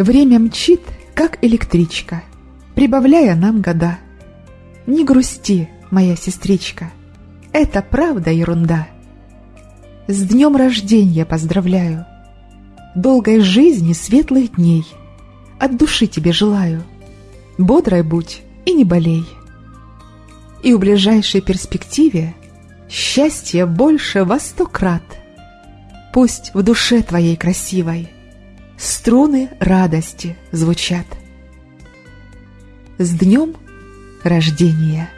Время мчит, как электричка, Прибавляя нам года. Не грусти, моя сестричка, Это правда ерунда. С днем рождения поздравляю, Долгой жизни, светлых дней. От души тебе желаю. Бодрой будь и не болей. И в ближайшей перспективе Счастье больше во сто крат. Пусть в душе твоей красивой Струны радости звучат. С днем рождения!